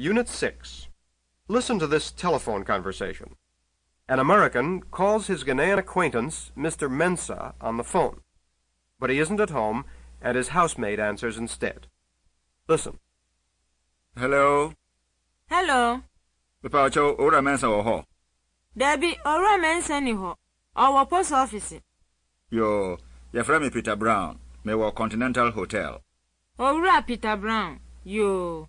Unit 6. Listen to this telephone conversation. An American calls his Ghanaian acquaintance, Mr. Mensah, on the phone. But he isn't at home, and his housemaid answers instead. Listen. Hello. Hello. Papa Ocho, owura Mensa wɔ hɔ. Dabi, owura Mensa ni hɔ. Ɔwɔ post office. Yo, yɛfrɛ me Peter Brown. Mewɔ Continental Hotel. Owura Peter Brown. Yo.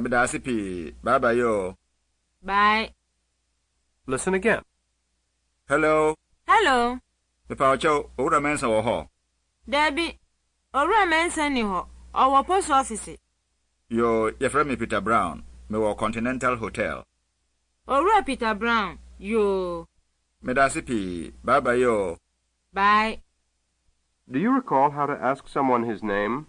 Meda ase pii. Bye bye yo. Bye. Listen again. Hello. Hello. Papa Ocho, owura Mensa wɔ hɔ. Dabi, owura Mensa ni hɔ. Ɔwɔ post office. Yo, yɛfrɛ me Peter Brown. Mewɔ Continental Hotel. Owura Peter Brown. Yo. Meda ase pii. Bye bye yo. Bye. Do you recall how to ask someone his name?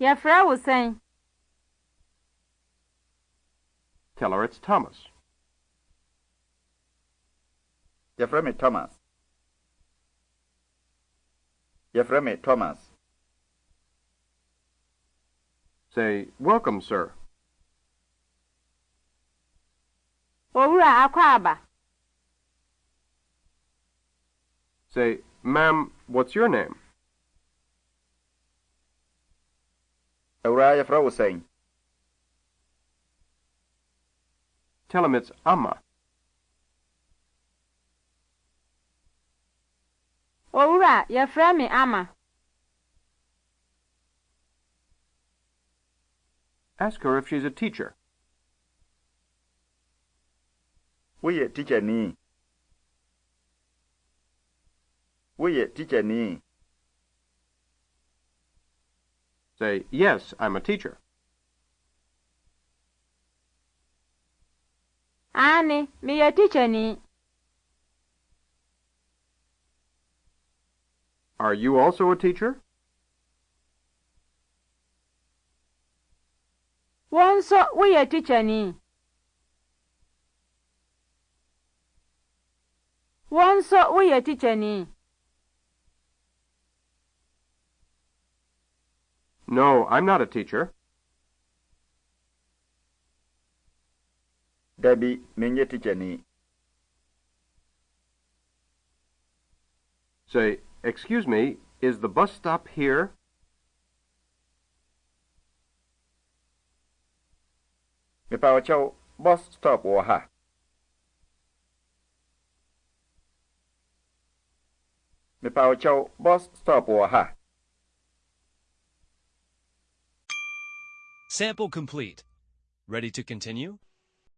Yɛfrɛ wo sɛn? Tell her it's Thomas. Yɛfrɛ me Thomas. Yɛfrɛ me Thomas. Say, Welcome, sir. Owura akɔ aba. Say, Ma'am, what's your name? Awura yɛfrɛ wo sɛn? Tell him it's Amma. Owura, yɛfrɛ me Amma. Ask her if she's a teacher. Woyɛ tikyani. Woyɛ tikyani. Say, Yes, I'm a teacher. Ani, meyɛ tikyani. Are you also a teacher? Wo nso woyɛ tikyani. Wo nso woyɛ tikyani. No, I'm not a teacher. Debbie, Dabi, menyɛ tikyani. Say, Excuse me, is the bus stop here? Kyɛw, bus stop wɔ ha. Mepa wo kyɛw, bus stop wɔ Sample complete. Ready to continue?